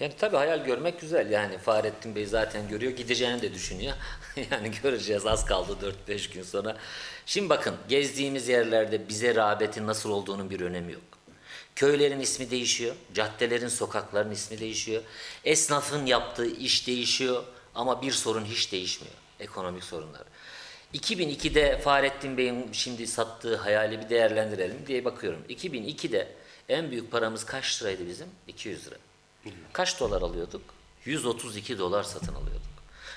Yani tabii hayal görmek güzel. Yani Fahrettin Bey zaten görüyor, gideceğini de düşünüyor. yani göreceğiz az kaldı 4-5 gün sonra. Şimdi bakın gezdiğimiz yerlerde bize rağbetin nasıl olduğunun bir önemi yok. Köylerin ismi değişiyor, caddelerin, sokakların ismi değişiyor. Esnafın yaptığı iş değişiyor ama bir sorun hiç değişmiyor. Ekonomik sorunlar. 2002'de Fahrettin Bey'in şimdi sattığı hayali bir değerlendirelim diye bakıyorum. 2002'de en büyük paramız kaç liraydı bizim? 200 lira. Kaç dolar alıyorduk? 132 dolar satın alıyorduk.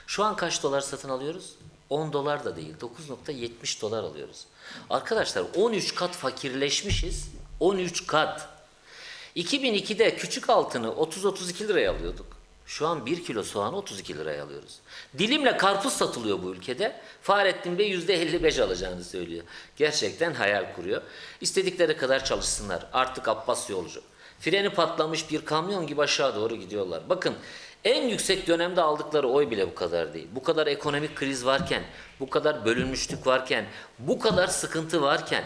Şu an kaç dolar satın alıyoruz? 10 dolar da değil, 9.70 dolar alıyoruz. Arkadaşlar 13 kat fakirleşmişiz. 13 kat. 2002'de küçük altını 30-32 liraya alıyorduk. Şu an 1 kilo soğanı 32 liraya alıyoruz. Dilimle karpuz satılıyor bu ülkede. Fahrettin Bey %55 alacağını söylüyor. Gerçekten hayal kuruyor. İstedikleri kadar çalışsınlar. Artık Abbas yolcu. Freni patlamış bir kamyon gibi aşağı doğru gidiyorlar. Bakın en yüksek dönemde aldıkları oy bile bu kadar değil. Bu kadar ekonomik kriz varken, bu kadar bölünmüşlük varken, bu kadar sıkıntı varken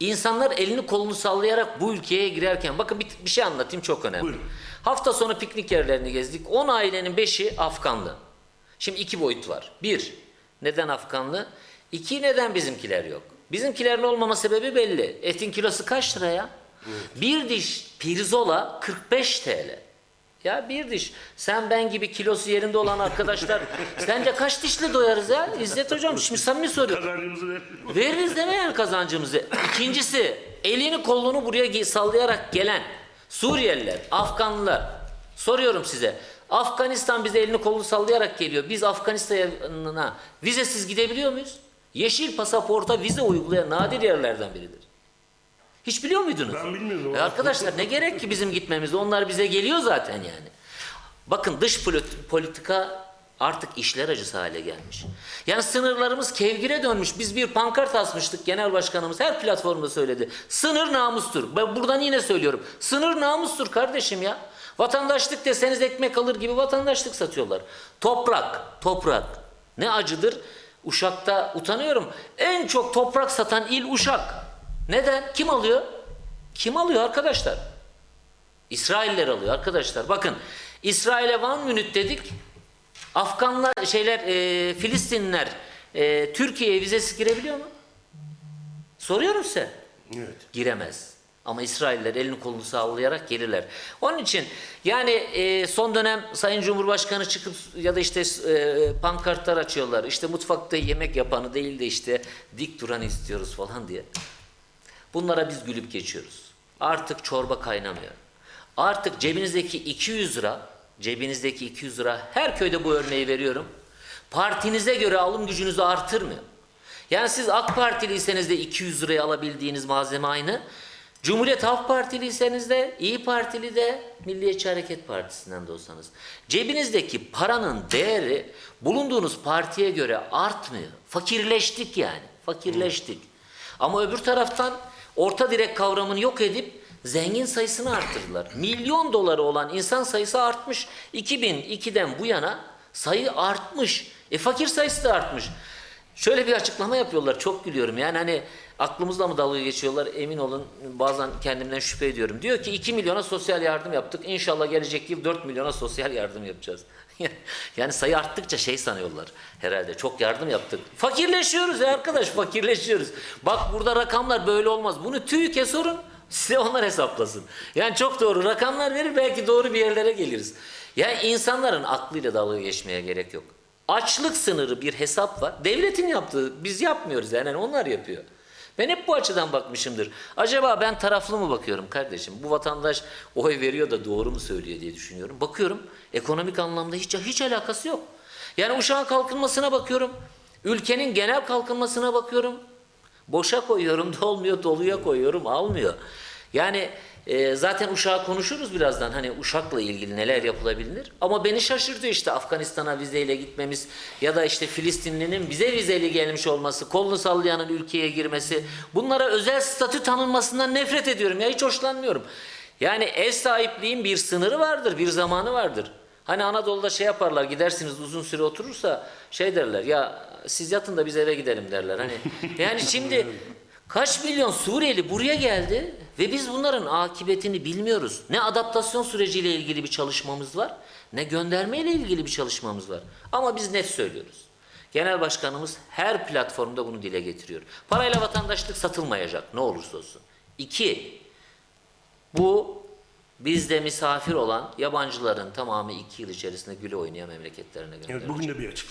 İnsanlar elini kolunu sallayarak bu ülkeye girerken bakın bir, bir şey anlatayım çok önemli. Buyurun. Hafta sonu piknik yerlerini gezdik. 10 ailenin 5'i Afganlı. Şimdi iki boyut var. Bir, neden Afganlı? İki, neden bizimkiler yok? Bizimkilerin olmama sebebi belli. Etin kilosu kaç lira ya? Bir diş pirzola 45 TL. Ya bir diş. Sen ben gibi kilosu yerinde olan arkadaşlar sence kaç dişle doyarız ya? İzzet hocam şimdi samimi soruyorum. Kazancımızı ver. Veririz deme yani kazancımızı. İkincisi elini kolunu buraya sallayarak gelen Suriyeliler, Afganlılar. Soruyorum size. Afganistan bize elini kolunu sallayarak geliyor. Biz Afganistan'a vizesiz gidebiliyor muyuz? Yeşil pasaporta vize uygulayan nadir yerlerden biridir. Hiç biliyor muydunuz? Ben bilmiyordum. E arkadaşlar ne gerek ki bizim gitmemize? Onlar bize geliyor zaten yani. Bakın dış polit- politika artık işler acısı hale gelmiş. Yani sınırlarımız kevgire dönmüş. Biz bir pankart asmıştık genel başkanımız her platformda söyledi. Sınır namustur. Ben buradan yine söylüyorum. Sınır namustur kardeşim ya. Vatandaşlık deseniz ekmek alır gibi vatandaşlık satıyorlar. Toprak, toprak. Ne acıdır? Uşak'ta utanıyorum. En çok toprak satan il Uşak. Neden? Kim alıyor? Kim alıyor arkadaşlar? İsrailler alıyor arkadaşlar. Bakın İsrail'e Van Münit dedik. Afganlar şeyler e, Filistinliler e, Türkiye'ye vizesiz girebiliyor mu? Soruyorum size. Evet. Giremez. Ama İsrailler elini kolunu sallayarak gelirler. Onun için yani e, son dönem Sayın Cumhurbaşkanı çıkıp ya da işte e, pankartlar açıyorlar. İşte mutfakta yemek yapanı değil de işte dik duranı istiyoruz falan diye. Bunlara biz gülüp geçiyoruz. Artık çorba kaynamıyor. Artık cebinizdeki 200 lira, cebinizdeki 200 lira her köyde bu örneği veriyorum. Partinize göre alım gücünüzü artırmıyor. Yani siz AK Partiliyseniz de 200 liraya alabildiğiniz malzeme aynı. Cumhuriyet Halk Partiliyseniz de, İyi Partili de, Milliyetçi Hareket Partisi'nden de olsanız. Cebinizdeki paranın değeri bulunduğunuz partiye göre artmıyor. Fakirleştik yani, fakirleştik. Ama öbür taraftan orta direk kavramını yok edip zengin sayısını arttırdılar. Milyon doları olan insan sayısı artmış. 2002'den bu yana sayı artmış. E fakir sayısı da artmış. Şöyle bir açıklama yapıyorlar. Çok gülüyorum. Yani hani aklımızla mı dalga geçiyorlar emin olun bazen kendimden şüphe ediyorum. Diyor ki 2 milyona sosyal yardım yaptık. İnşallah gelecek yıl 4 milyona sosyal yardım yapacağız. yani sayı arttıkça şey sanıyorlar herhalde. Çok yardım yaptık. Fakirleşiyoruz ya arkadaş fakirleşiyoruz. Bak burada rakamlar böyle olmaz. Bunu TÜİK'e sorun. Size onlar hesaplasın. Yani çok doğru rakamlar verir belki doğru bir yerlere geliriz. Yani insanların aklıyla dalga geçmeye gerek yok. Açlık sınırı bir hesap var. Devletin yaptığı biz yapmıyoruz yani onlar yapıyor. Ben hep bu açıdan bakmışımdır. Acaba ben taraflı mı bakıyorum kardeşim? Bu vatandaş oy veriyor da doğru mu söylüyor diye düşünüyorum. Bakıyorum ekonomik anlamda hiç hiç alakası yok. Yani uşağın kalkınmasına bakıyorum. Ülkenin genel kalkınmasına bakıyorum. Boşa koyuyorum dolmuyor, doluya koyuyorum almıyor. Yani e, zaten uşağı konuşuruz birazdan hani uşakla ilgili neler yapılabilir. Ama beni şaşırtıyor işte Afganistan'a vizeyle gitmemiz ya da işte Filistinlinin bize vizeli gelmiş olması, kolunu sallayanın ülkeye girmesi. Bunlara özel statü tanınmasından nefret ediyorum ya hiç hoşlanmıyorum. Yani ev sahipliğin bir sınırı vardır, bir zamanı vardır. Hani Anadolu'da şey yaparlar gidersiniz uzun süre oturursa şey derler ya siz yatın da biz eve gidelim derler. Hani yani şimdi Kaç milyon Suriyeli buraya geldi ve biz bunların akıbetini bilmiyoruz. Ne adaptasyon süreciyle ilgili bir çalışmamız var, ne gönderme ile ilgili bir çalışmamız var. Ama biz net söylüyoruz. Genel Başkanımız her platformda bunu dile getiriyor. Parayla vatandaşlık satılmayacak ne olursa olsun. İki, bu bizde misafir olan yabancıların tamamı iki yıl içerisinde güle oynaya memleketlerine gönderilecek. Evet, bugün de bir açıklama